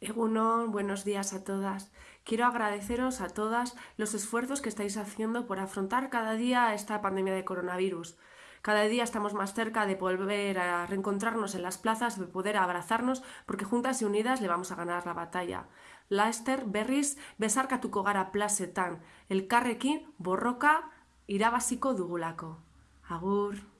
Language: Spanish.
Egunon, buenos días a todas. Quiero agradeceros a todas los esfuerzos que estáis haciendo por afrontar cada día esta pandemia de coronavirus. Cada día estamos más cerca de volver a reencontrarnos en las plazas, de poder abrazarnos, porque juntas y unidas le vamos a ganar la batalla. Laester, berriz, besarkatuko gara plazetan, elkarrekin borroka irabaziko dugulako. Agur!